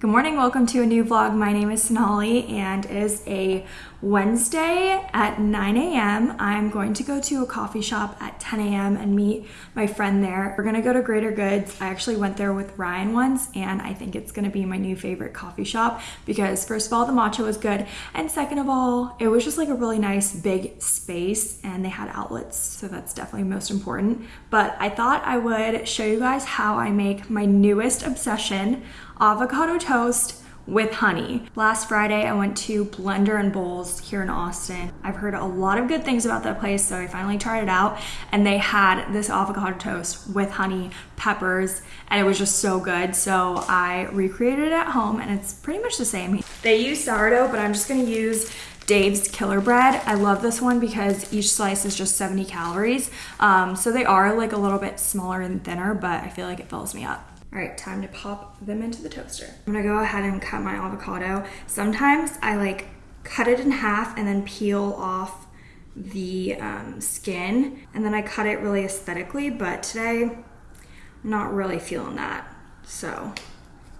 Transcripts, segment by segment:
Good morning, welcome to a new vlog. My name is Sonali and it is a Wednesday at 9 a.m. I'm going to go to a coffee shop at 10 a.m. and meet my friend there. We're gonna go to Greater Goods. I actually went there with Ryan once and I think it's gonna be my new favorite coffee shop because first of all, the matcha was good and second of all, it was just like a really nice big space and they had outlets, so that's definitely most important. But I thought I would show you guys how I make my newest obsession avocado toast with honey. Last Friday, I went to Blender and Bowls here in Austin. I've heard a lot of good things about that place, so I finally tried it out. And they had this avocado toast with honey, peppers, and it was just so good. So I recreated it at home, and it's pretty much the same. They use sourdough, but I'm just gonna use Dave's Killer Bread. I love this one because each slice is just 70 calories. Um, so they are like a little bit smaller and thinner, but I feel like it fills me up. All right, time to pop them into the toaster. I'm gonna go ahead and cut my avocado. Sometimes I like cut it in half and then peel off the um, skin and then I cut it really aesthetically, but today I'm not really feeling that. So,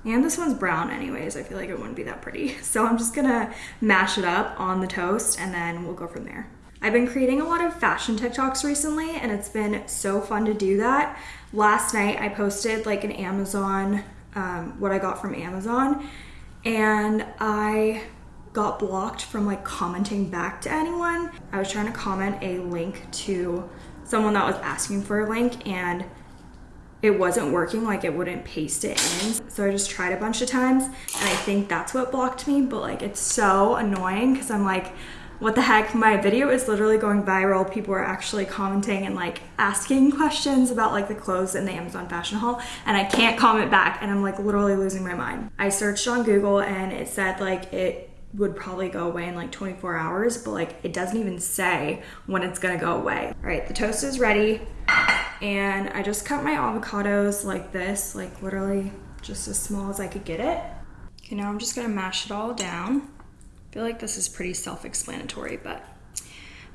and this one's brown anyways. I feel like it wouldn't be that pretty. So I'm just gonna mash it up on the toast and then we'll go from there. I've been creating a lot of fashion TikToks recently and it's been so fun to do that. Last night I posted like an Amazon, um, what I got from Amazon and I got blocked from like commenting back to anyone. I was trying to comment a link to someone that was asking for a link and it wasn't working, like it wouldn't paste it in. So I just tried a bunch of times and I think that's what blocked me, but like it's so annoying because I'm like, what the heck, my video is literally going viral. People are actually commenting and like asking questions about like the clothes in the Amazon fashion haul and I can't comment back and I'm like literally losing my mind. I searched on Google and it said like it would probably go away in like 24 hours, but like it doesn't even say when it's gonna go away. All right, the toast is ready and I just cut my avocados like this, like literally just as small as I could get it. Okay, now I'm just gonna mash it all down. I feel like this is pretty self-explanatory, but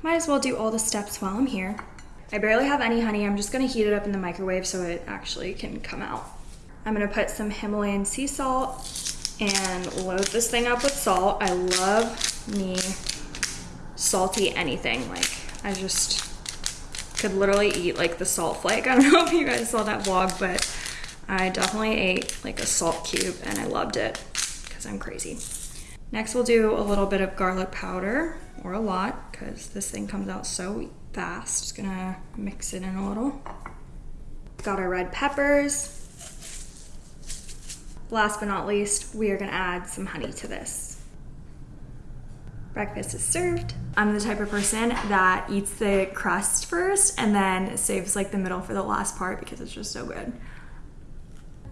might as well do all the steps while I'm here. I barely have any honey. I'm just gonna heat it up in the microwave so it actually can come out. I'm gonna put some Himalayan sea salt and load this thing up with salt. I love me salty anything. Like I just could literally eat like the salt flake. I don't know if you guys saw that vlog, but I definitely ate like a salt cube and I loved it because I'm crazy. Next we'll do a little bit of garlic powder, or a lot, because this thing comes out so fast. Just gonna mix it in a little. Got our red peppers. Last but not least, we are gonna add some honey to this. Breakfast is served. I'm the type of person that eats the crust first and then saves like the middle for the last part because it's just so good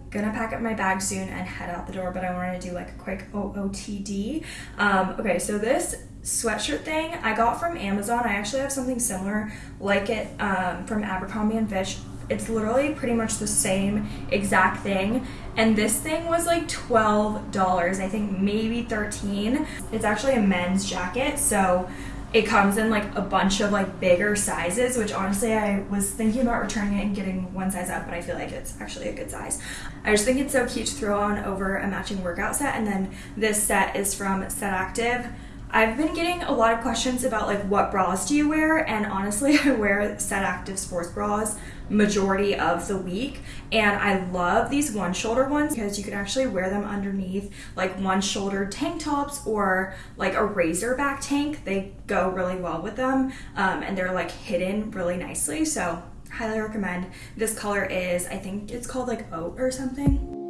gonna pack up my bag soon and head out the door, but I wanted to do like a quick OOTD. Um, okay, so this sweatshirt thing I got from Amazon. I actually have something similar like it um, from Abercrombie & Fitch. It's literally pretty much the same exact thing. And this thing was like $12, I think maybe 13. It's actually a men's jacket, so it comes in like a bunch of like bigger sizes, which honestly I was thinking about returning it and getting one size up, but I feel like it's actually a good size. I just think it's so cute to throw on over a matching workout set. And then this set is from Set Active. I've been getting a lot of questions about like what bras do you wear and honestly I wear Set Active sports bras majority of the week. And I love these one shoulder ones because you can actually wear them underneath like one shoulder tank tops or like a razor back tank. They go really well with them um, and they're like hidden really nicely. So highly recommend. This color is I think it's called like oat or something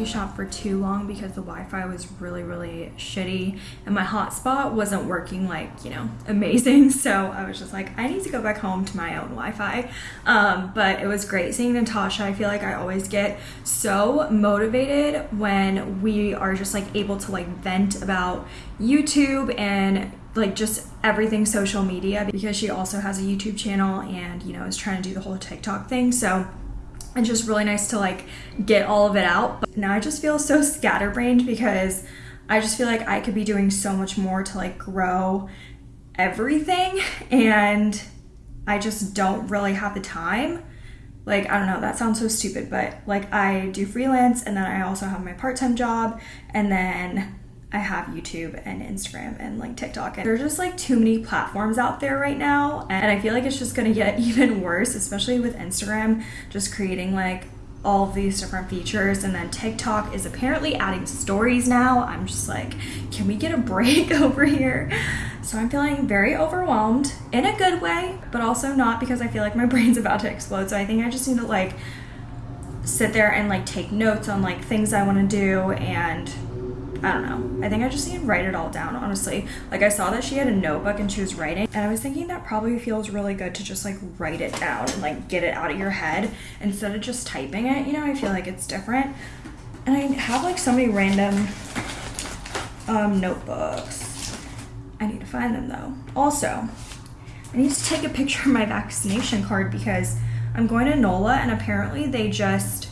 coffee shop for too long because the Wi-Fi was really, really shitty and my hotspot wasn't working like, you know, amazing. So I was just like, I need to go back home to my own Wi-Fi. Um, but it was great seeing Natasha. I feel like I always get so motivated when we are just like able to like vent about YouTube and like just everything social media because she also has a YouTube channel and you know is trying to do the whole TikTok thing. So it's just really nice to like get all of it out. But now I just feel so scatterbrained because I just feel like I could be doing so much more to like grow everything and I just don't really have the time. Like, I don't know, that sounds so stupid, but like I do freelance and then I also have my part time job and then I have YouTube and Instagram and like TikTok. And there's just like too many platforms out there right now. And I feel like it's just gonna get even worse, especially with Instagram just creating like all of these different features. And then TikTok is apparently adding stories now. I'm just like, can we get a break over here? So I'm feeling very overwhelmed in a good way, but also not because I feel like my brain's about to explode. So I think I just need to like sit there and like take notes on like things I wanna do and I don't know. I think I just need to write it all down, honestly. Like I saw that she had a notebook and she was writing, and I was thinking that probably feels really good to just like write it down and like get it out of your head instead of just typing it. You know, I feel like it's different. And I have like so many random um, notebooks. I need to find them though. Also, I need to take a picture of my vaccination card because I'm going to NOLA and apparently they just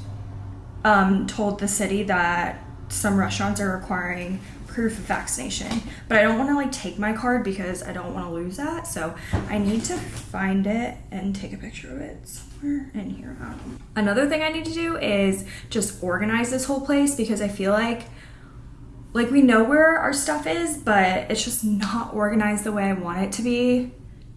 um, told the city that some restaurants are requiring proof of vaccination but i don't want to like take my card because i don't want to lose that so i need to find it and take a picture of it somewhere in here. Um, another thing i need to do is just organize this whole place because i feel like like we know where our stuff is but it's just not organized the way i want it to be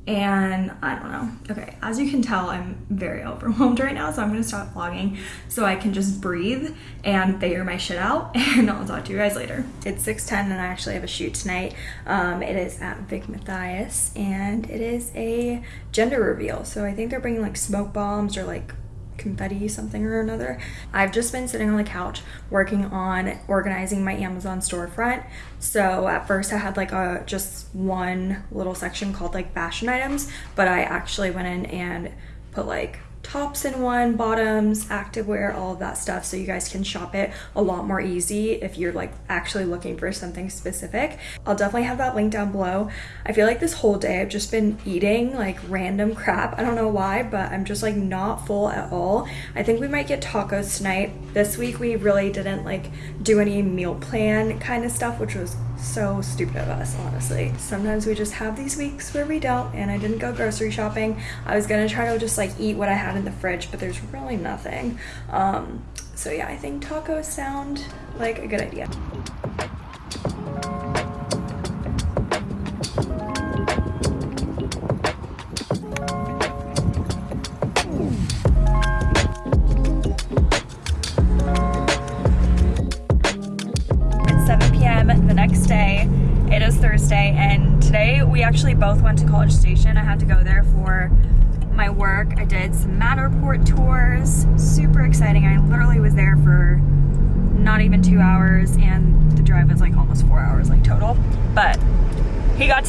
and I don't know. Okay, as you can tell, I'm very overwhelmed right now, so I'm gonna stop vlogging so I can just breathe and figure my shit out, and I'll talk to you guys later. It's 6.10 and I actually have a shoot tonight. Um, it is at Vic Mathias, and it is a gender reveal, so I think they're bringing like smoke bombs or like confetti something or another. I've just been sitting on the couch working on organizing my Amazon storefront. So at first I had like a just one little section called like fashion items, but I actually went in and put like tops in one, bottoms, activewear, all of that stuff so you guys can shop it a lot more easy if you're like actually looking for something specific. I'll definitely have that link down below. I feel like this whole day I've just been eating like random crap. I don't know why, but I'm just like not full at all. I think we might get tacos tonight. This week we really didn't like do any meal plan kind of stuff, which was so stupid of us, honestly. Sometimes we just have these weeks where we don't, and I didn't go grocery shopping. I was gonna try to just like eat what I had in the fridge, but there's really nothing. Um, so yeah, I think tacos sound like a good idea.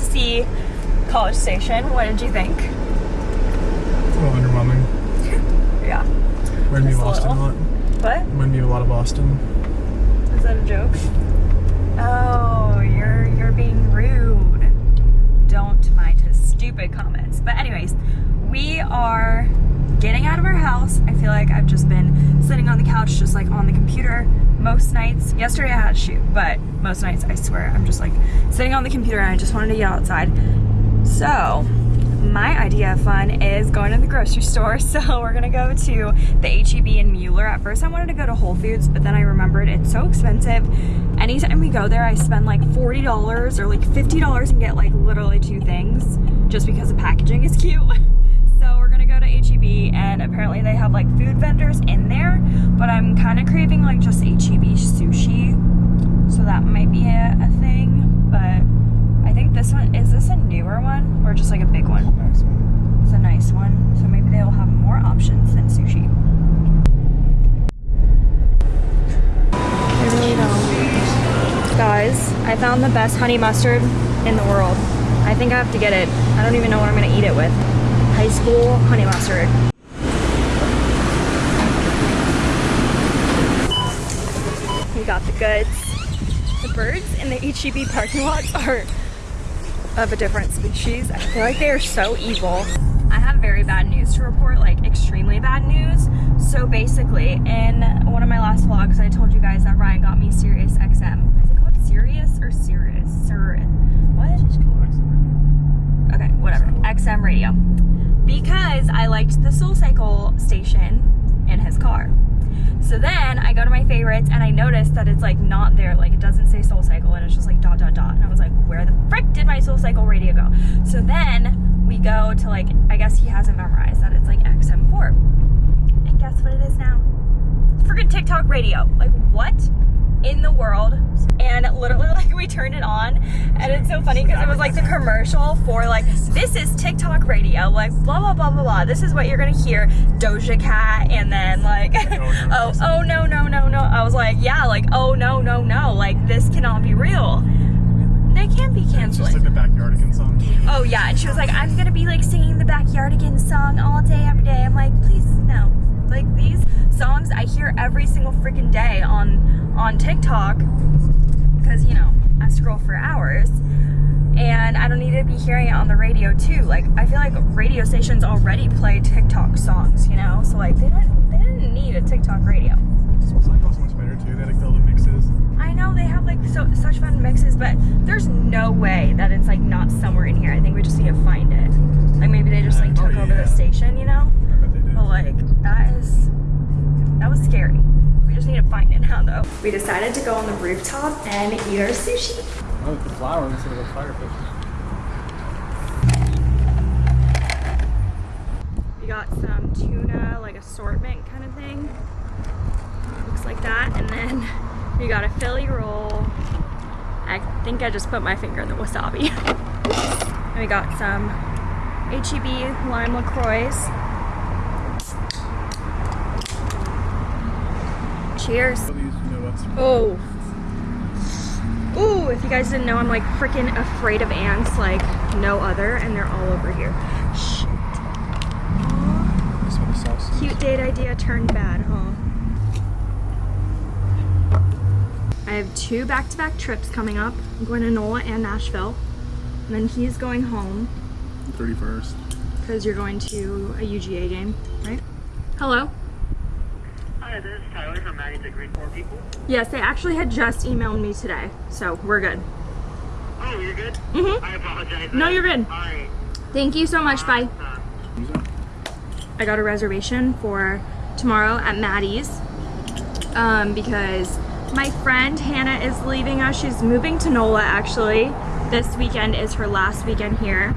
To see College Station. What did you think? A little underwhelming. yeah. Reminded me of Boston a, lot. What? Reminded me of a lot of Boston. Is that a joke? Oh, you're you're being rude. Don't mind his stupid comments. But anyways, we are getting out of our house. I feel like I've just been sitting on the couch, just like on the computer most nights. Yesterday I had a shoot, but most nights I swear I'm just like sitting on the computer and I just wanted to get outside. So my idea of fun is going to the grocery store. So we're gonna go to the HEB in Mueller. At first I wanted to go to Whole Foods, but then I remembered it's so expensive. Anytime we go there, I spend like $40 or like $50 and get like literally two things just because the packaging is cute. So we're gonna go to HEB and apparently they have like food vendors in there, but I'm kind of craving like just HEB sushi so that might be a, a thing. But I think this one is this a newer one or just like a big one? It's a nice one. It's a nice one. So maybe they'll have more options than sushi. Guys, I found the best honey mustard in the world. I think I have to get it. I don't even know what I'm gonna eat it with. High school honey mustard. We got the goods. The birds in the HEB parking lots are of a different species. I feel like they are so evil. I have very bad news to report, like extremely bad news. So basically, in one of my last vlogs, I told you guys that Ryan got me Sirius XM. Is it called Sirius or Sirius? Sir, what? Okay, whatever. XM radio. Because I liked the Soul Cycle station in his car. So then I go to my favorites and I notice that it's like not there. Like it doesn't say Soul Cycle and it's just like dot dot dot. And I was like, where the frick did my Soul Cycle radio go? So then we go to like, I guess he hasn't memorized that it's like XM4. And guess what it is now? It's freaking TikTok radio. Like what in the world? And literally like we turned it on and it's so funny because it was like the commercial for like, this is TikTok radio. Like blah, blah, blah, blah, blah. This is what you're going to hear. Doja Cat and then like, oh, oh no, no, no, no. I was like, yeah, like, oh no, no, no. Like this cannot be real. They can't be It's just like the Backyardigans song. Oh yeah, and she was like, I'm gonna be like singing the Backyardigans song all day, every day. I'm like, please no. Like these songs I hear every single freaking day on on TikTok because you know I scroll for hours, and I don't need to be hearing it on the radio too. Like I feel like radio stations already play TikTok songs, you know, so like they didn't they didn't need a TikTok radio. Soulcycle's much better too. They like all the mixes. I know they have like so such fun mixes, but there's no way that it's like not somewhere in here. I think we just need to find it. Like maybe they just like Oh, took over the station, you know? I bet they did. But like that is that was scary. We just need to find it now though. We decided to go on the rooftop and eat our sushi. Oh, the flower instead of the firefish. We got some tuna, like assortment kind of thing. Looks like that. And then we got a Philly roll. I think I just put my finger in the wasabi. and we got some HEB lime LaCroix. Cheers. These, you know, what's Oh. Ooh, if you guys didn't know, I'm like freaking afraid of ants like no other, and they're all over here. Shit. Aw. That's what the sauce is. Cute date idea turned bad, huh? I have two back-to-back trips coming up. I'm going to NOLA and Nashville. And then he's going home 31st. because you're going to a UGA game, right? Hello? Hi, this is Tyler from Maddie's at Green 4 People. Yes, they actually had just emailed me today, so we're good. Oh, you're good? Mhm. I apologize. No, you're good. Alright. Thank you so much. Bye. Uh, Who's that? I got a reservation for tomorrow at Mattie's um, because my friend Hannah is leaving us. She's moving to NOLA actually. This weekend is her last weekend here.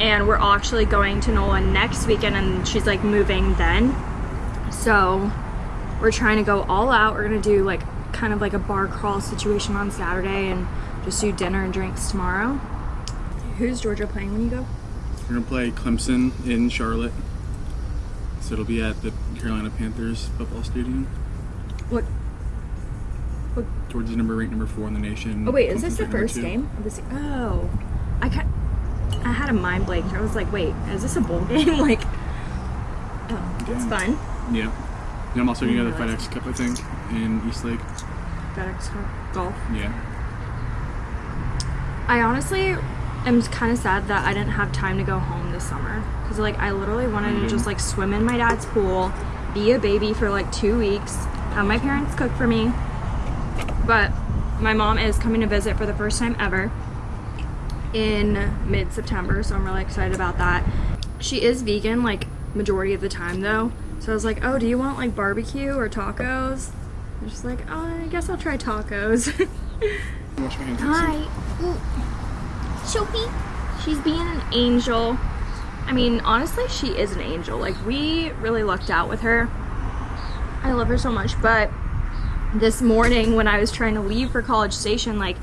And we're actually going to NOLA next weekend and she's like moving then. So we're trying to go all out. We're gonna do like kind of like a bar crawl situation on Saturday and just do dinner and drinks tomorrow. Who's Georgia playing when you go? We're gonna play Clemson in Charlotte. So it'll be at the Carolina Panthers football stadium. What? Georgia's number ranked number four in the nation. Oh wait, is this the first game of the Oh, I ca I had a mind blank. I was like, wait, is this a bowl game? like, oh, Yeah. fun. Yeah. And I'm also gonna go to the FedEx Cup, I think, in East Lake. FedEx Cup golf. Yeah. I honestly am kind of sad that I didn't have time to go home this summer because like I literally wanted to mm-hmm. just like swim in my dad's pool, be a baby for like two weeks, have my parents cook for me. But my mom is coming to visit for the first time ever in mid-September, so I'm really excited about that. She is vegan like majority of the time though. So I was like, "Oh, do you want like barbecue or tacos?" I'm just like, "Oh, I guess I'll try tacos." Wash my hands. Hi. Ooh. Sophie. She's being an angel. I mean, honestly, she is an angel. Like, we really lucked out with her. I love her so much. But this morning, when I was trying to leave for College Station, like,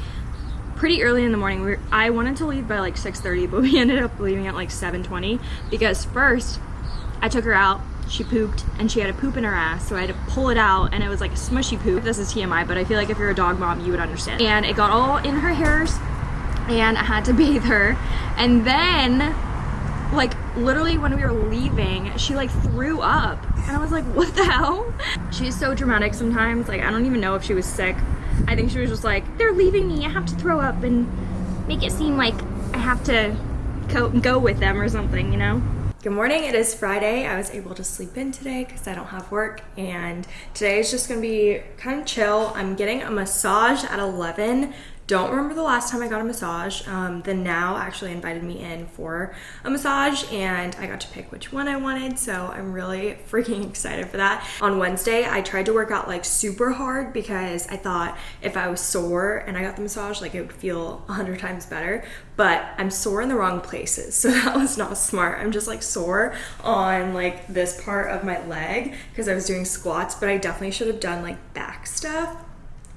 pretty early in the morning, we were, I wanted to leave by like 6.30, but we ended up leaving at like 7.20 because first, I took her out. She pooped and she had a poop in her ass so I had to pull it out and it was like a smushy poop. This is TMI but I feel like if you're a dog mom you would understand. And it got all in her hairs and I had to bathe her. And then like literally when we were leaving she like threw up. And I was like what the hell? She's so dramatic sometimes like I don't even know if she was sick. I think she was just like they're leaving me. I have to throw up and make it seem like I have to go, with them or something you know Good morning, it is Friday. I was able to sleep in today because I don't have work and today is just gonna be kind of chill. I'm getting a massage at 11 don't remember the last time I got a massage. Um, the Now actually invited me in for a massage and I got to pick which one I wanted. So I'm really freaking excited for that. On Wednesday, I tried to work out like super hard because I thought if I was sore and I got the massage, like it would feel a hundred times better. But I'm sore in the wrong places. So that was not smart. I'm just like sore on like this part of my leg because I was doing squats, but I definitely should have done like back stuff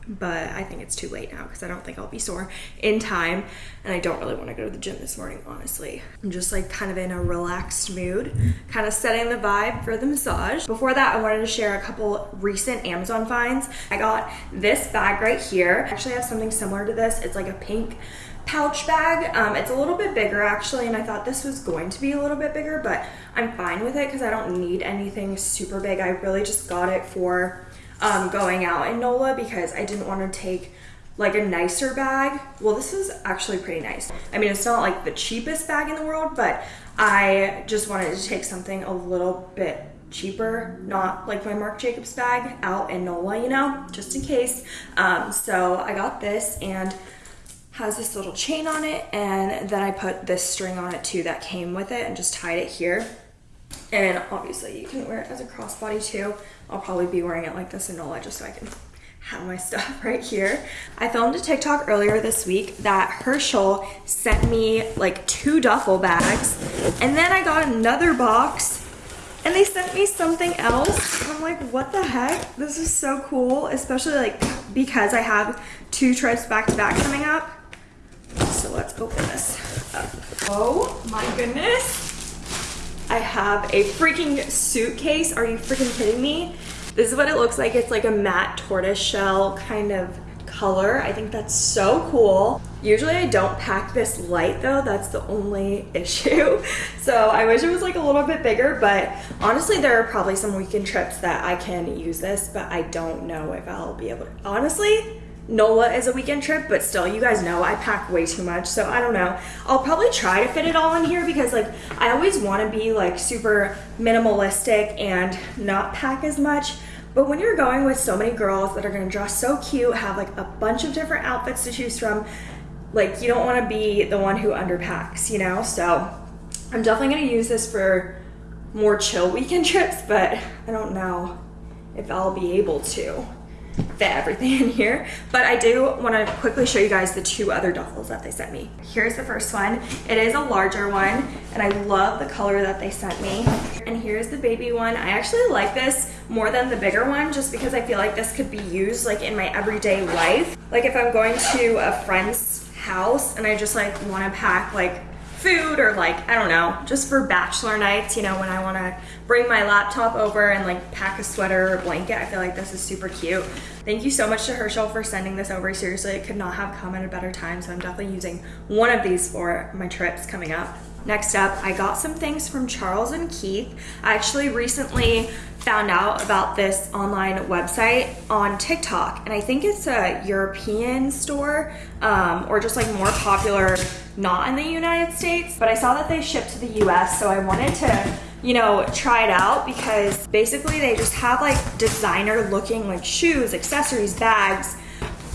but I think it's too late now because I don't think I'll be sore in time and I don't really want to go to the gym this morning honestly. I'm just like kind of in a relaxed mood, kind of setting the vibe for the massage. Before that I wanted to share a couple recent Amazon finds. I got this bag right here. I actually have something similar to this. It's like a pink pouch bag. Um, it's a little bit bigger actually and I thought this was going to be a little bit bigger but I'm fine with it because I don't need anything super big. I really just got it for um, going out in NOLA because I didn't want to take like a nicer bag. Well, this is actually pretty nice. I mean, it's not like the cheapest bag in the world, but I just wanted to take something a little bit cheaper, not like my Marc Jacobs bag out in NOLA, you know, just in case. Um, so I got this and has this little chain on it and then I put this string on it too that came with it and just tied it here. And obviously you can wear it as a crossbody too. I'll probably be wearing it like this in NOLA just so I can have my stuff right here. I filmed a TikTok earlier this week that Herschel sent me like two duffel bags and then I got another box and they sent me something else. I'm like, what the heck? This is so cool, especially like because I have two trips back to back coming up. So let's open this up. Oh my goodness. I have a freaking suitcase. Are you freaking kidding me? This is what it looks like. It's like a matte tortoise shell kind of color. I think that's so cool. Usually I don't pack this light though. That's the only issue. So I wish it was like a little bit bigger, but honestly, there are probably some weekend trips that I can use this, but I don't know if I'll be able to. Honestly, NOLA is a weekend trip, but still, you guys know I pack way too much, so I don't know. I'll probably try to fit it all in here because like I always want to be like super minimalistic and not pack as much. But when you're going with so many girls that are gonna dress so cute, have like a bunch of different outfits to choose from, like you don't want to be the one who underpacks, you know? So I'm definitely gonna use this for more chill weekend trips, but I don't know if I'll be able to fit everything in here. But I do want to quickly show you guys the two other duffels that they sent me. Here's the first one. It is a larger one and I love the color that they sent me. And here's the baby one. I actually like this more than the bigger one just because I feel like this could be used like in my everyday life. Like if I'm going to a friend's house and I just like want to pack like food or like, I don't know, just for bachelor nights, you know, when I want to bring my laptop over and like pack a sweater or blanket. I feel like this is super cute. Thank you so much to Herschel for sending this over. Seriously, it could not have come at a better time. So I'm definitely using one of these for my trips coming up. Next up, I got some things from Charles and Keith. I actually recently found out about this online website on TikTok, and I think it's a European store um, or just like more popular, not in the United States. But I saw that they ship to the US, so I wanted to you know, try it out because basically they just have like designer looking like shoes, accessories, bags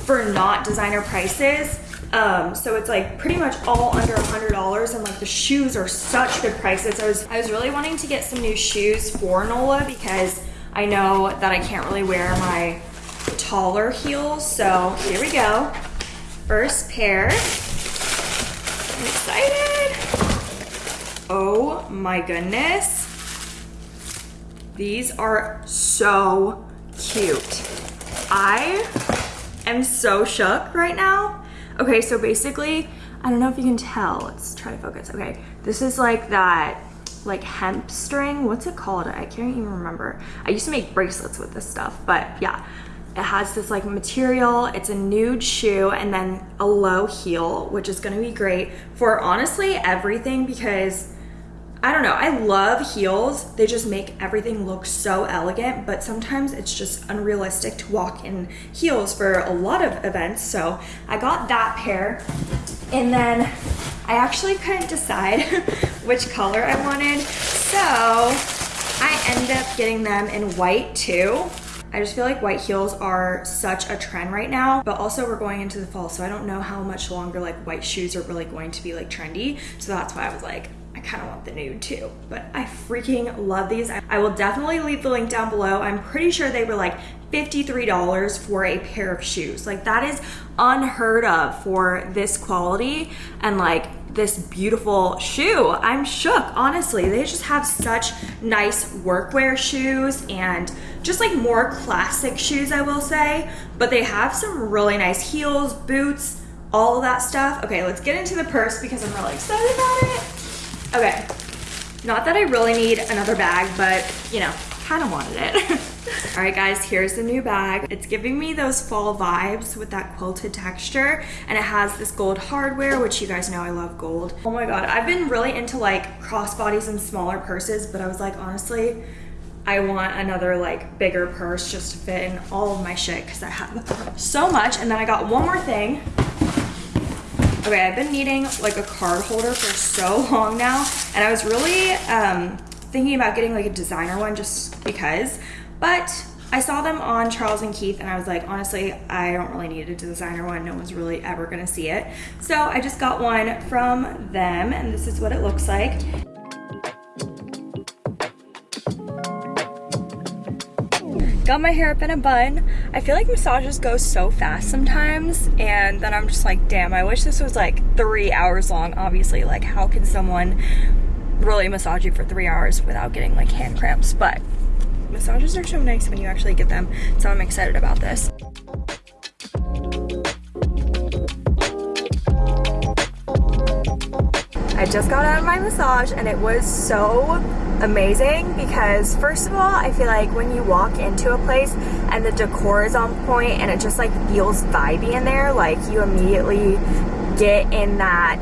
for not designer prices. Um, so it's like pretty much all under a hundred dollars and like the shoes are such good prices. I was, I was really wanting to get some new shoes for NOLA because I know that I can't really wear my taller heels. So here we go. First pair. I'm excited. Oh my goodness. These are so cute. I am so shook right now. Okay, so basically, I don't know if you can tell. Let's try to focus. Okay, this is like that like hemp string. What's it called? I can't even remember. I used to make bracelets with this stuff, but yeah. It has this like material, it's a nude shoe, and then a low heel, which is gonna be great for honestly everything because I don't know, I love heels. They just make everything look so elegant, but sometimes it's just unrealistic to walk in heels for a lot of events. So I got that pair. And then I actually couldn't decide which color I wanted. So I ended up getting them in white too. I just feel like white heels are such a trend right now, but also we're going into the fall, so I don't know how much longer like white shoes are really going to be like trendy. So that's why I was like, I kind of want the nude too, but I freaking love these. I will definitely leave the link down below. I'm pretty sure they were like $53 for a pair of shoes. Like that is unheard of for this quality and like this beautiful shoe. I'm shook, honestly. They just have such nice workwear shoes and just like more classic shoes, I will say. But they have some really nice heels, boots, all that stuff. Okay, let's get into the purse because I'm really excited about it. Okay, not that I really need another bag, but you know, kind of wanted it. All right guys, here's the new bag. It's giving me those fall vibes with that quilted texture and it has this gold hardware, which you guys know I love gold. Oh my God, I've been really into like crossbodies and smaller purses, but I was like, honestly, I want another like bigger purse just to fit in all of my shit because I have so much. And then I got one more thing. Okay, I've been needing like a card holder for so long now and I was really um, thinking about getting like a designer one just because, but I saw them on Charles and Keith and I was like, honestly, I don't really need a designer one. No one's really ever gonna see it. So I just got one from them and this is what it looks like. Got my hair up in a bun. I feel like massages go so fast sometimes and then I'm just like, damn, I wish this was like three hours long. Obviously, like how can someone really massage you for three hours without getting like hand cramps? But massages are so nice when you actually get them. So I'm excited about this. I just got out of my massage and it was so amazing because first of all, I feel like when you walk into a place and the decor is on point and it just like feels vibey in there, like you immediately get in that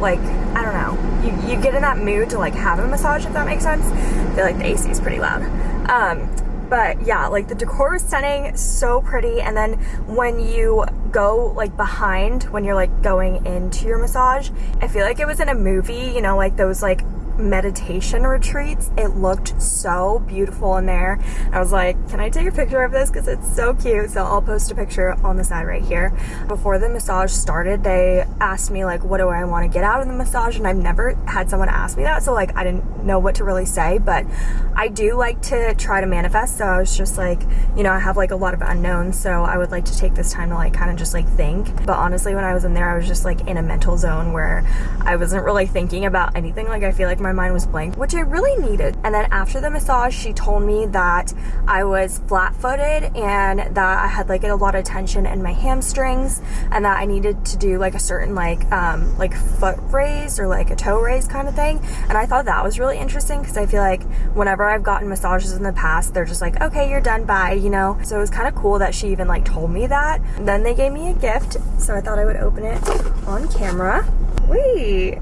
like I don't know you, you get in that mood to like have a massage if that makes sense. I feel like the AC is pretty loud. Um but yeah like the decor is stunning so pretty and then when you go like behind when you're like going into your massage I feel like it was in a movie you know like those like meditation retreats. It looked so beautiful in there. I was like, can I take a picture of this? Because it's so cute. So I'll post a picture on the side right here. Before the massage started, they asked me like, what do I want to get out of the massage? And I've never had someone ask me that. So like, I didn't know what to really say, but I do like to try to manifest. So I was just like, you know, I have like a lot of unknowns. So I would like to take this time to like kind of just like think. But honestly, when I was in there, I was just like in a mental zone where I wasn't really thinking about anything. Like I feel like my mind was blank, which I really needed. And then after the massage, she told me that I was flat footed and that I had like a lot of tension in my hamstrings and that I needed to do like a certain like, um, like foot raise or like a toe raise kind of thing. And I thought that was really interesting because I feel like whenever I've gotten massages in the past, they're just like, okay, you're done, bye, you know? So it was kind of cool that she even like told me that. And then they gave me a gift. So I thought I would open it on camera. Wait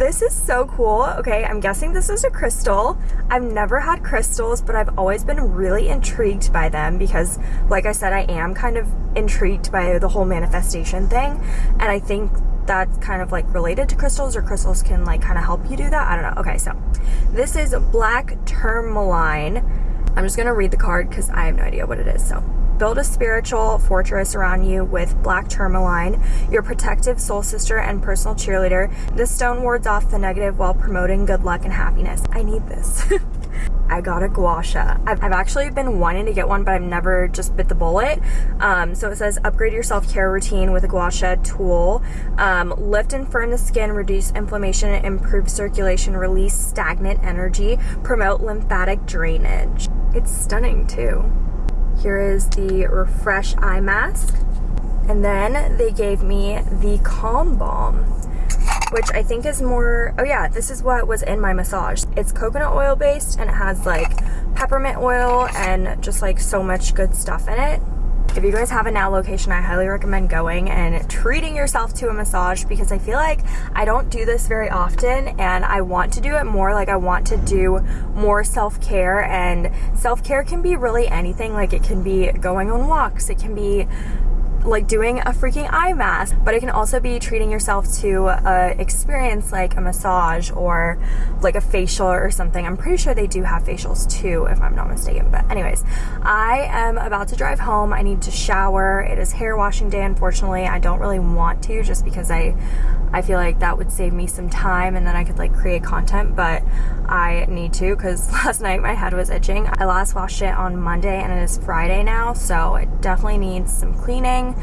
this is so cool. Okay, I'm guessing this is a crystal. I've never had crystals, but I've always been really intrigued by them because, like I said, I am kind of intrigued by the whole manifestation thing. And I think that's kind of like related to crystals or crystals can like kind of help you do that. I don't know. Okay, so this is black tourmaline. I'm just gonna read the card because I have no idea what it is. So Build a spiritual fortress around you with black tourmaline, your protective soul sister and personal cheerleader. This stone wards off the negative while promoting good luck and happiness. I need this. I got a gua sha. I've, I've, actually been wanting to get one, but I've never just bit the bullet. Um, so it says upgrade your self-care routine with a gua sha tool. Um, lift and firm the skin, reduce inflammation, improve circulation, release stagnant energy, promote lymphatic drainage. It's stunning too. Here is the Refresh Eye Mask. And then they gave me the Calm Balm. which I think is more, oh yeah, this is what was in my massage. It's coconut oil based and it has like peppermint oil and just like so much good stuff in it. If you guys have a now location, I highly recommend going and treating yourself to a massage because I feel like I don't do this very often and I want to do it more. Like I want to do more self-care and self-care can be really anything. Like it can be going on walks. It can be like doing a freaking eye mask, but it can also be treating yourself to a experience like a massage or like a facial or something. I'm pretty sure they do have facials too, if I'm not mistaken. But anyways, I am about to drive home. I need to shower. It is hair washing day, unfortunately. I don't really want to just because I I feel like that would save me some time and then I could like create content, but I need to because last night my head was itching. I last washed it on Monday and it is Friday now, so it definitely needs some cleaning.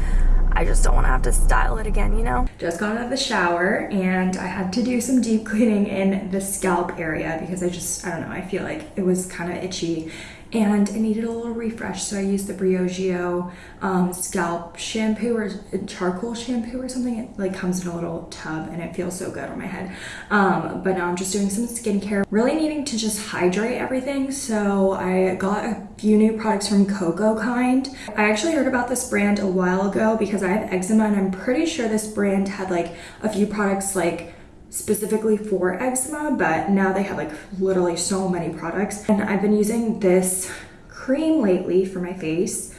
I just don't want to have to style it again, you know? Just got out of the shower and I had to do some deep cleaning in the scalp area because I just, I don't know, I feel like it was kind of itchy and it needed a little refresh so I used the Briogeo um, scalp shampoo or charcoal shampoo or something. It like comes in a little tub and it feels so good on my head. Um, but now I'm just doing some skincare. Really needing to just hydrate everything so I got a few new products from Coco Kind. I actually heard about this brand a while ago because I have eczema and I'm pretty sure this brand had like a few products like specifically for eczema, but now they have like literally so many products. And I've been using this cream lately for my face,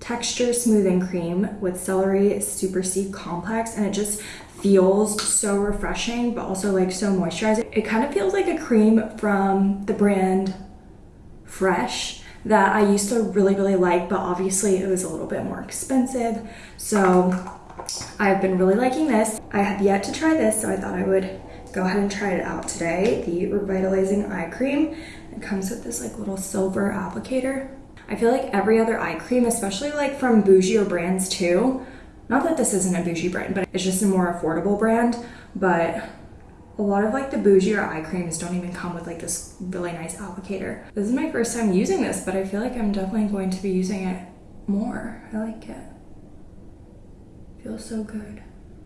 texture smoothing cream with celery super C complex, and it just feels so refreshing, but also like so moisturizing. It kind of feels like a cream from the brand Fresh that I used to really, really like, but obviously it was a little bit more expensive. So I've been really liking this. I have yet to try this, so I thought I would go ahead and try it out today. The Revitalizing Eye Cream. It comes with this like little silver applicator. I feel like every other eye cream, especially like from bougie or brands too, not that this isn't a bougie brand, but it's just a more affordable brand, but a lot of like the bougie or eye creams don't even come with like this really nice applicator. This is my first time using this, but I feel like I'm definitely going to be using it more. I like it. Feels so good.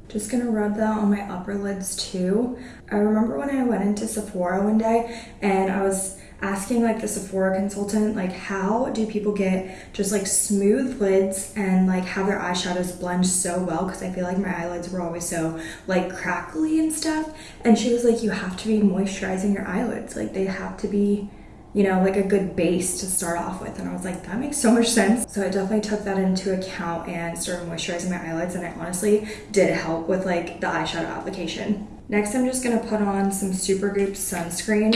Just gonna rub that on my upper lids too. I remember when I went into Sephora one day and I was asking like the Sephora consultant like how do people get just like smooth lids and like have their eyeshadows blend so well because I feel like my eyelids were always so like crackly and stuff and she was like you have to be moisturizing your eyelids like they have to be you know, like a good base to start off with. And I was like, that makes so much sense. So I definitely took that into account and started moisturizing my eyelids. And it honestly did help with like the eyeshadow application. Next, I'm just gonna put on some Supergoop sunscreen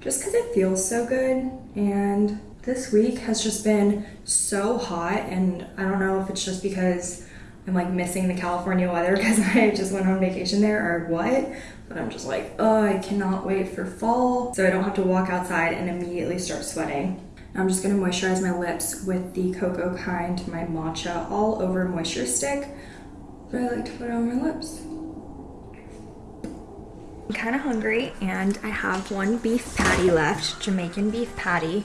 just because it feels so good. And this week has just been so hot. And I don't know if it's just because I'm like missing the California weather because I just went on vacation there or what, but I'm just like, oh, I cannot wait for fall so I don't have to walk outside and immediately start sweating. I'm just gonna moisturize my lips with the Coco Kind my matcha all over moisture stick. But I like to put on my lips. I'm kind of hungry and I have one beef patty left, Jamaican beef patty.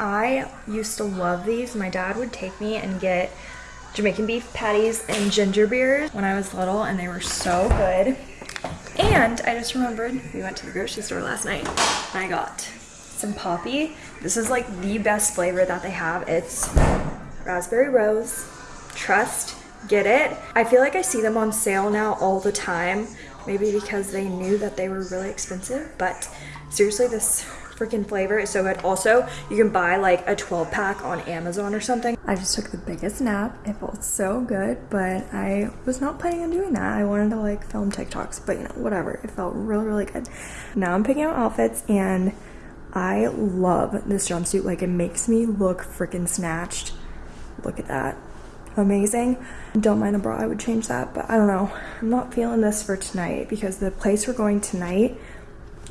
I used to love these. My dad would take me and get Jamaican beef patties and ginger beers when I was little and they were so good. And I just remembered we went to the grocery store last night and I got some Poppi. This is like the best flavor that they have. It's raspberry rose, trust, get it. I feel like I see them on sale now all the time. Maybe because they knew that they were really expensive, but seriously, this freaking flavor is so good. Also, you can buy like a 12 pack on Amazon or something. I just took the biggest nap. It felt so good, but I was not planning on doing that. I wanted to like film TikToks, but you know, whatever. It felt really, really good. Now I'm picking out outfits and I love this jumpsuit. Like it makes me look freaking snatched. Look at that. Amazing. Don't mind a bra, I would change that, but I don't know. I'm not feeling this for tonight because the place we're going tonight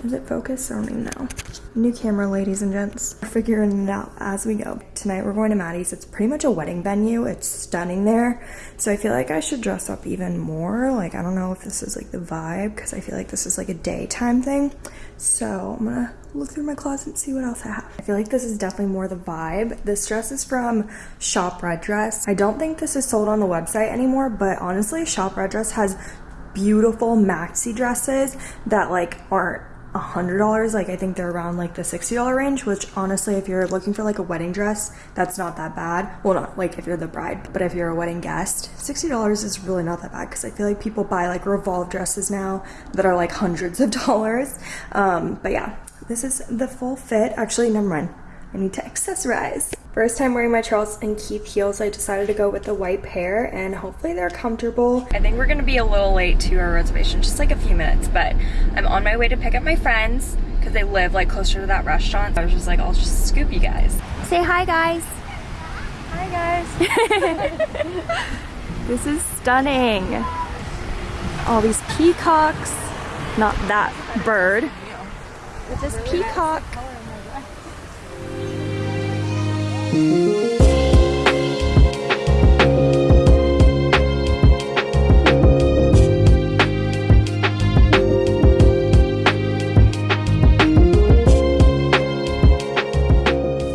is it focused? I don't even know. New camera, ladies and gents. We're figuring it out as we go. Tonight we're going to Mattie's. It's pretty much a wedding venue. It's stunning there. So I feel like I should dress up even more. Like, I don't know if this is like the vibe because I feel like this is like a daytime thing. So I'm gonna look through my closet and see what else I have. I feel like this is definitely more the vibe. This dress is from Shop Red Dress. I don't think this is sold on the website anymore, but honestly, Shop Red Dress has beautiful maxi dresses that like aren't a hundred dollars like i think they're around like the sixty dollar range which honestly if you're looking for like a wedding dress that's not that bad. Well not like if you're the bride but if you're a wedding guest sixty dollars is really not that bad because i feel like people buy like revolve dresses now that are like hundreds of dollars. Um but yeah this is the full fit. Actually never mind. I need to accessorize. First time wearing my Charles and Keith heels, I decided to go with the white pair and hopefully they're comfortable. I think we're gonna be a little late to our reservation, just like a few minutes, but I'm on my way to pick up my friends because they live like closer to that restaurant. So I was just like, I'll just scoop you guys. Say hi guys. Hi guys. this is stunning. All these peacocks, not that bird, but this peacock.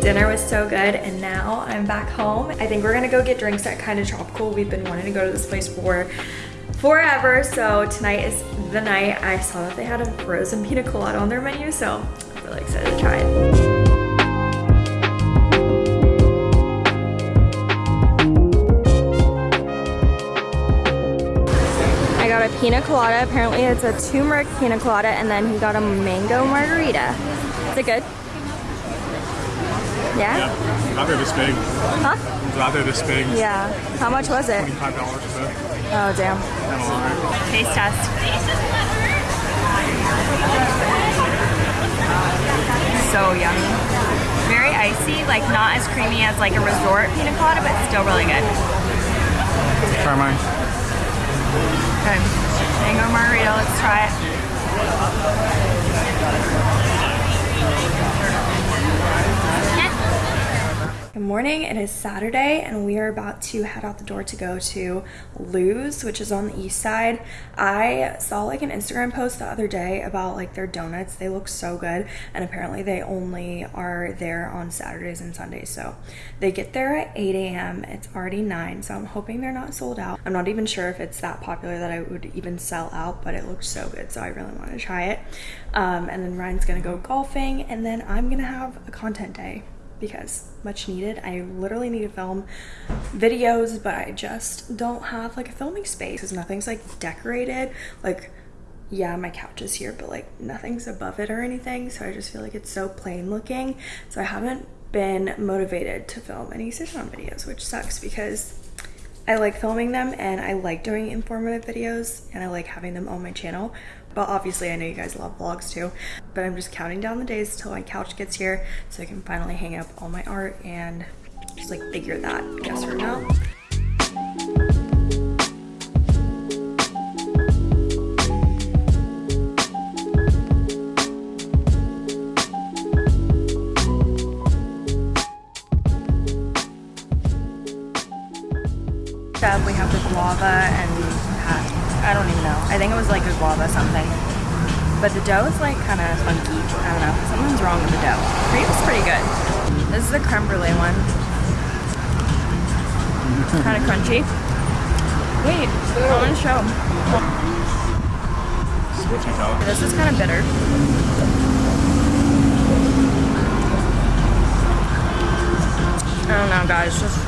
Dinner was so good and now I'm back home. I think we're gonna go get drinks at Kinda Tropical. We've been wanting to go to this place for forever, so tonight is the night. I saw that they had a frozen pina colada on their menu, so I'm really excited to try it. Got a pina colada. Apparently it's a turmeric pina colada and then he got a mango margarita. Is it good? Yeah? Yeah, not there this big. Huh? Not there this big. Yeah. How much was it? $25 or so. Oh, damn. Kind of long, right? Taste test. So yummy. Very icy, like not as creamy as like a resort pina colada, but still really good. Try mine. Okay. Mango margarita, let's try it. Morning, it is Saturday and we are about to head out the door to go to Lou's, which is on the east side. I saw like an Instagram post the other day about like their donuts. They look so good and apparently they only are there on Saturdays and Sundays. So they get there at 8 a.m. It's already 9, so I'm hoping they're not sold out. I'm not even sure if it's that popular that I would even sell out, but it looks so good, so I really want to try it. Um, and then Ryan's gonna go golfing and then I'm gonna have a content day because much needed. I literally need to film videos, but I just don't have like a filming space because nothing's like decorated. Like, yeah, my couch is here, but like nothing's above it or anything. So I just feel like it's so plain looking. So I haven't been motivated to film any sit down videos, which sucks because I like filming them and I like doing informative videos and I like having them on my channel. But obviously, I know you guys love vlogs too. But I'm just counting down the days till my couch gets here so I can finally hang up all my art and just like figure that guest room out. We have the guava and. I don't even know. I think it was like a guava something. But the dough is like kind of funky. I don't know. Something's wrong with the dough. Cream is pretty good. This is the creme brulee one. kind of crunchy. Wait, I want to show. This is kind of bitter. I don't know, guys. Just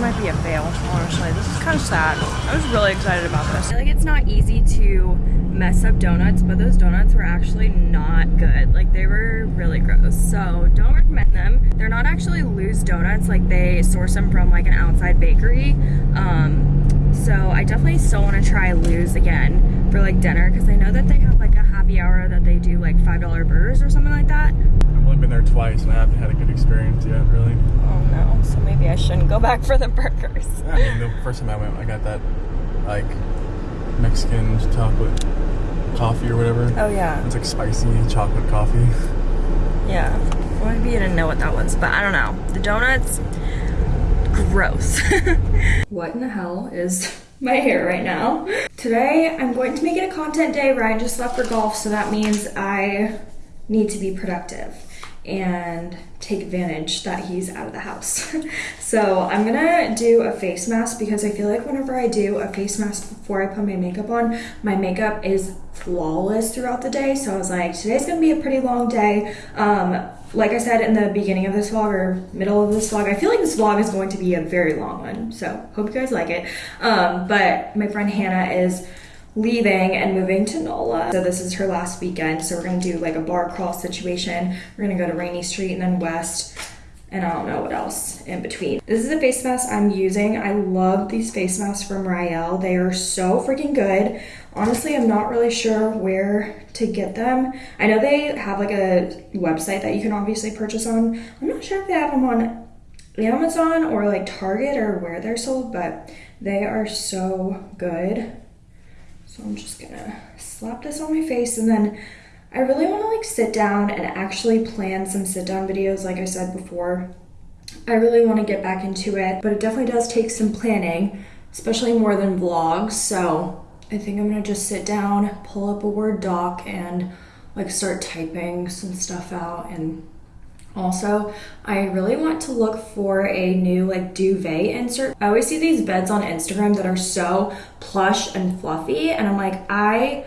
might be a fail. Honestly, this is kind of sad. I was really excited about this. I feel like it's not easy to mess up donuts, but those donuts were actually not good. Like they were really gross. So don't recommend them. They're not actually Lou's donuts. Like they source them from like an outside bakery. Um, so I definitely still want to try Lou's again for like dinner because I know that they have like a happy hour that they do like five dollar burgers or something like that. I've only been there twice and I haven't had a good experience yet, really. Oh no, so maybe I shouldn't go back for the burgers. I mean, the first time I went, I got that like Mexican chocolate coffee or whatever. Oh yeah, It's like spicy chocolate coffee. yeah. Well, maybe I didn't know what that was, but I don't know. The donuts, gross. what in the hell is my hair right now? Today, I'm going to make it a content day. Ryan just left for golf, so that means I need to be productive. And take advantage that he's out of the house. so I'm gonna do a face mask because I feel like whenever I do a face mask before I put my makeup on, my makeup is flawless throughout the day. So I was like, today's gonna be a pretty long day. Um, like I said in the beginning of this vlog or middle of this vlog, I feel like this vlog is going to be a very long one. So hope you guys like it. Um, but my friend Hannah is leaving and moving to NOLA. So this is her last weekend. So we're gonna do like a bar crawl situation. We're gonna go to Rainey Street and then West and I don't know what else in between. This is a face mask I'm using. I love these face masks from Rael. They are so freaking good. Honestly, I'm not really sure where to get them. I know they have like a website that you can obviously purchase on. I'm not sure if they have them on Amazon or like Target or where they're sold, but they are so good. I'm just gonna slap this on my face and then I really wanna like sit down and actually plan some sit down videos like I said before. I really wanna get back into it, but it definitely does take some planning, especially more than vlogs. So I think I'm gonna just sit down, pull up a Word doc and like start typing some stuff out and also, I really want to look for a new like duvet insert. I always see these beds on Instagram that are so plush and fluffy and I'm like, I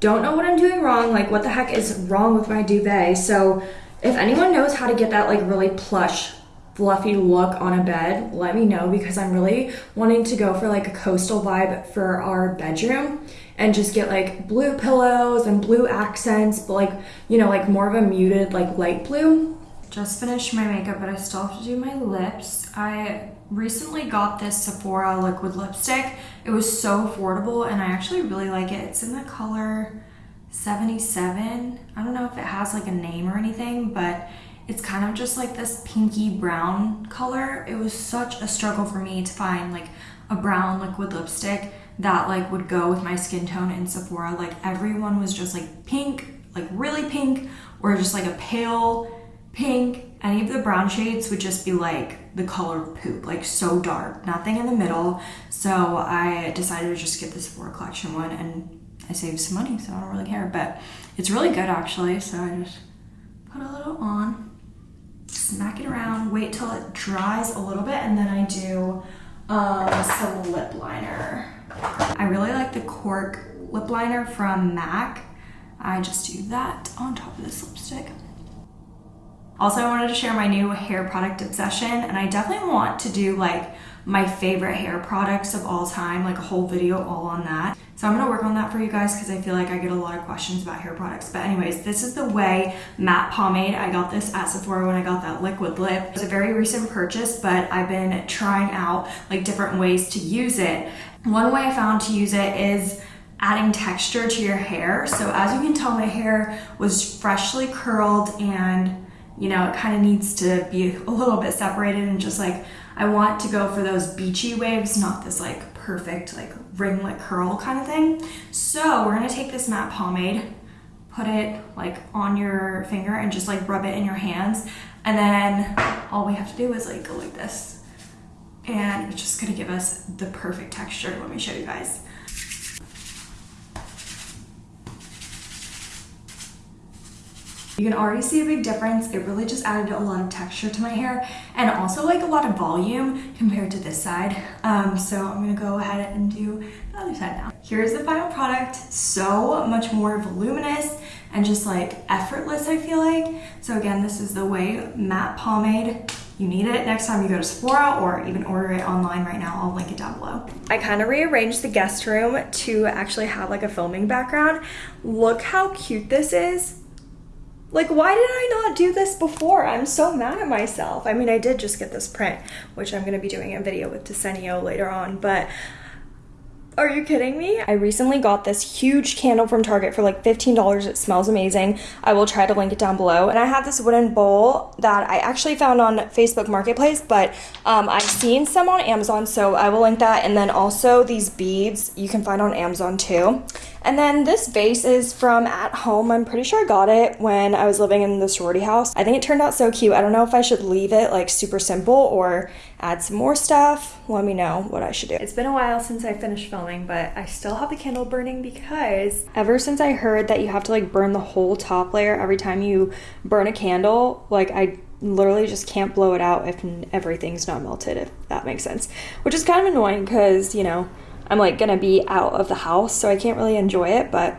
don't know what I'm doing wrong. Like what the heck is wrong with my duvet? So if anyone knows how to get that like really plush fluffy look on a bed, let me know because I'm really wanting to go for like a coastal vibe for our bedroom and just get like blue pillows and blue accents, but like, you know, like more of a muted like light blue just finished my makeup, but I still have to do my lips. I recently got this Sephora liquid lipstick. It was so affordable and I actually really like it. It's in the color 77. I don't know if it has like a name or anything, but it's kind of just like this pinky brown color. It was such a struggle for me to find like a brown liquid lipstick that like would go with my skin tone in Sephora. Like everyone was just like pink, like really pink, or just like a pale pink, any of the brown shades would just be like the color poop, like so dark, nothing in the middle. So I decided to just get this Sephora collection one and I saved some money, so I don't really care, but it's really good actually. So I just put a little on, smack it around, wait till it dries a little bit, and then I do um, some lip liner. I really like the Cork lip liner from MAC. I just do that on top of this lipstick. Also, I wanted to share my new hair product obsession, and I definitely want to do like my favorite hair products of all time, like a whole video all on that. So I'm gonna work on that for you guys because I feel like I get a lot of questions about hair products. But anyways, this is the OUAI matte pomade. I got this at Sephora when I got that liquid lip. It's a very recent purchase, but I've been trying out like different ways to use it. One way I found to use it is adding texture to your hair. So as you can tell, my hair was freshly curled and you know, it kind of needs to be a little bit separated and just like, I want to go for those beachy waves, not this like perfect like ringlet curl kind of thing. So we're gonna take this matte pomade, put it like on your finger and just like rub it in your hands. And then all we have to do is like go like this. And it's just gonna give us the perfect texture. Let me show you guys. You can already see a big difference. It really just added a lot of texture to my hair and also like a lot of volume compared to this side. Um, so I'm gonna go ahead and do the other side now. Here's the final product. So much more voluminous and just like effortless, I feel like. So again, this is the OUAI Matte Pomade. You need it next time you go to Sephora or even order it online right now. I'll link it down below. I kind of rearranged the guest room to actually have like a filming background. Look how cute this is. Like, why did I not do this before? I'm so mad at myself. I mean, I did just get this print, which I'm gonna be doing a video with Desenio later on, but are you kidding me? I recently got this huge candle from Target for like $15. It smells amazing. I will try to link it down below. And I have this wooden bowl that I actually found on Facebook Marketplace, but um, I've seen some on Amazon, so I will link that. And then also these beads you can find on Amazon too. And then this vase is from at home. I'm pretty sure I got it when I was living in the sorority house. I think it turned out so cute. I don't know if I should leave it like super simple or add some more stuff, let me know what I should do. It's been a while since I finished filming, but I still have the candle burning because ever since I heard that you have to like burn the whole top layer every time you burn a candle, like I literally just can't blow it out if everything's not melted, if that makes sense. Which is kind of annoying because, you know, I'm like gonna be out of the house, so I can't really enjoy it, but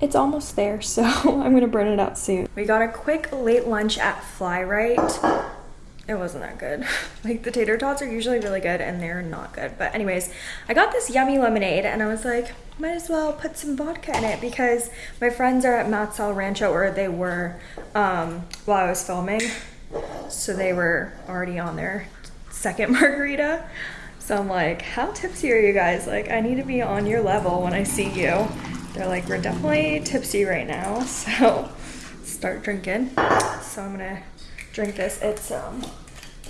it's almost there, so I'm gonna burn it out soon. We got a quick late lunch at Flyrite. It wasn't that good. like the tater tots are usually really good and they're not good. But anyways, I got this yummy lemonade and I was like, might as well put some vodka in it because my friends are at Matt's El Rancho or they were um, while I was filming. So they were already on their second margarita. So I'm like, how tipsy are you guys? Like, I need to be on your level when I see you. They're like, we're definitely tipsy right now. So start drinking. So I'm gonna drink this. It's um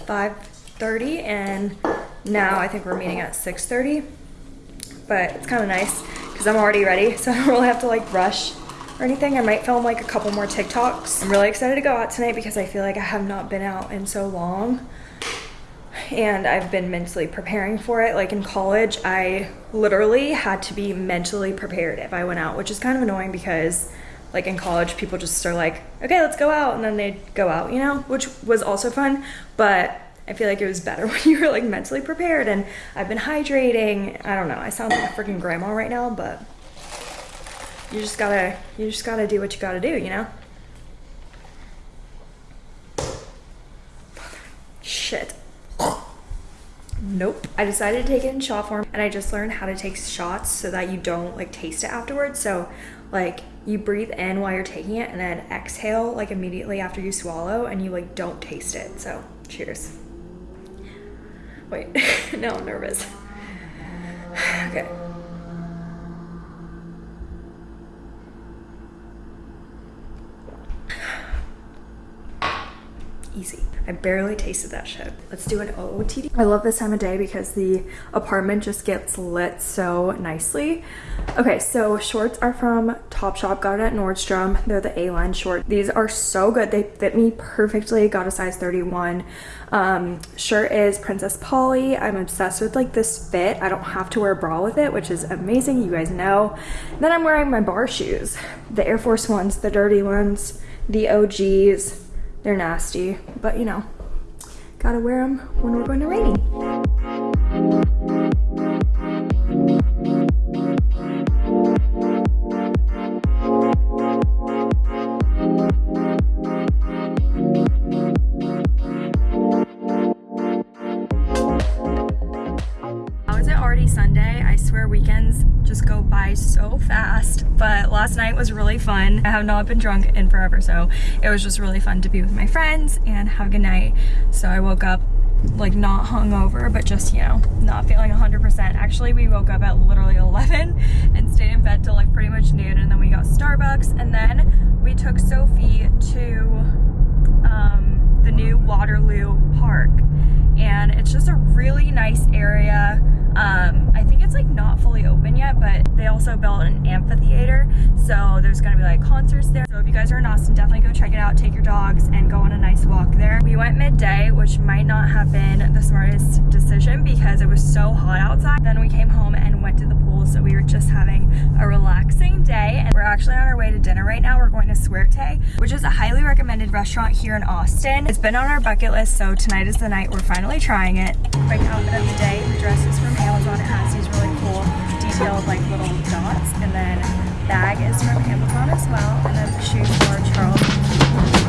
5.30 and now I think we're meeting at 6.30. But it's kind of nice because I'm already ready. So I don't really have to like rush or anything. I might film like a couple more TikToks. I'm really excited to go out tonight because I feel like I have not been out in so long and I've been mentally preparing for it. Like in college, I literally had to be mentally prepared if I went out, which is kind of annoying because like in college, people just are like, okay, let's go out. And then they'd go out, you know, which was also fun. But I feel like it was better when you were like mentally prepared and I've been hydrating. I don't know. I sound like a freaking grandma right now, but you just gotta, you just gotta do what you gotta do, you know? Shit. Nope. I decided to take it in shot form and I just learned how to take shots so that you don't like taste it afterwards. So like you breathe in while you're taking it and then exhale like immediately after you swallow and you like don't taste it. So cheers. Wait, now I'm nervous. okay. Easy. I barely tasted that shit. Let's do an OOTD. I love this time of day because the apartment just gets lit so nicely. Okay, so shorts are from Topshop. Got it at Nordstrom. They're the A-line short. These are so good. They fit me perfectly. Got a size 31. Um, shirt is Princess Polly. I'm obsessed with like this fit. I don't have to wear a bra with it, which is amazing. You guys know. Then I'm wearing my bar shoes. The Air Force ones, the dirty ones, the OGs they're nasty, but you know, gotta wear them when we're going to Rainey. Really fun. I have not been drunk in forever, so it was just really fun to be with my friends and have a good night. So I woke up like not hungover, but just, you know, not feeling 100%. Actually, we woke up at literally 11 and stayed in bed till like pretty much noon and then we got Starbucks and then we took Sophie to um, the new Waterloo Park and it's just a really nice area. Um, I think it's like not fully open yet, but they also built an amphitheater. So there's gonna be like concerts there. So if you guys are in Austin, definitely go check it out. Take your dogs and go on a nice walk there. We went midday, which might not have been the smartest decision because it was so hot outside. Then we came home and went to the pool. So we were just having a relaxing day. And we're actually on our way to dinner right now. We're going to Suerte, which is a highly recommended restaurant here in Austin. It's been on our bucket list. So tonight is the night we're finally trying it. Quick outfit of the day. The dress is from Amazon. It has these really cool. Detailed like little dots. And then bag is from Amazon as well. And then the shoes are Charles